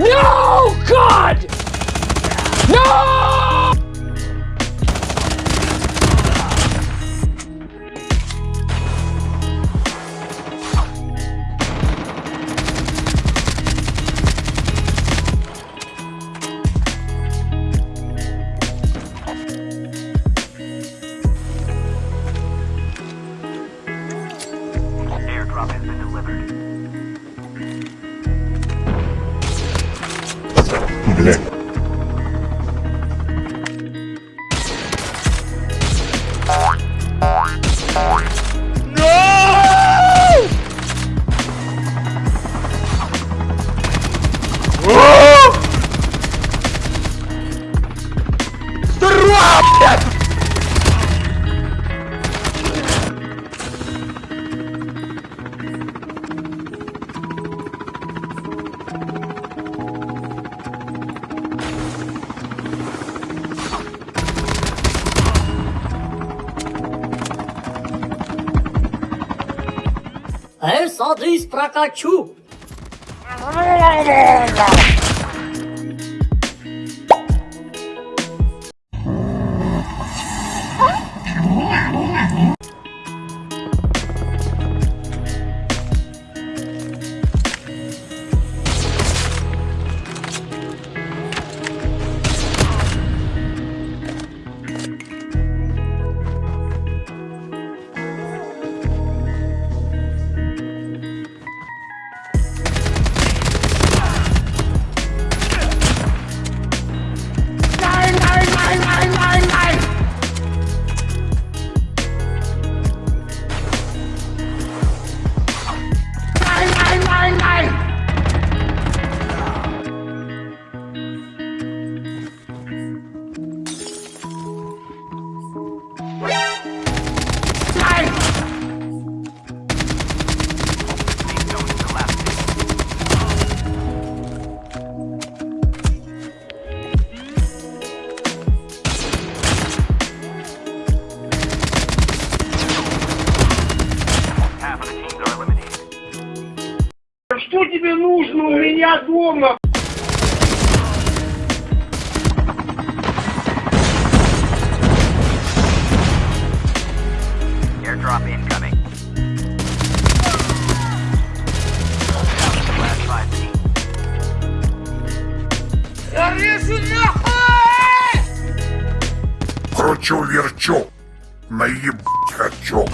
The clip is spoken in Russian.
No! God! No! Has been delivered. Бля. ऐसा देश प्रकाशु Что тебе нужно у меня дома? Airdrop incoming. Last five teams. Кручу-верчу. Наебать хочу.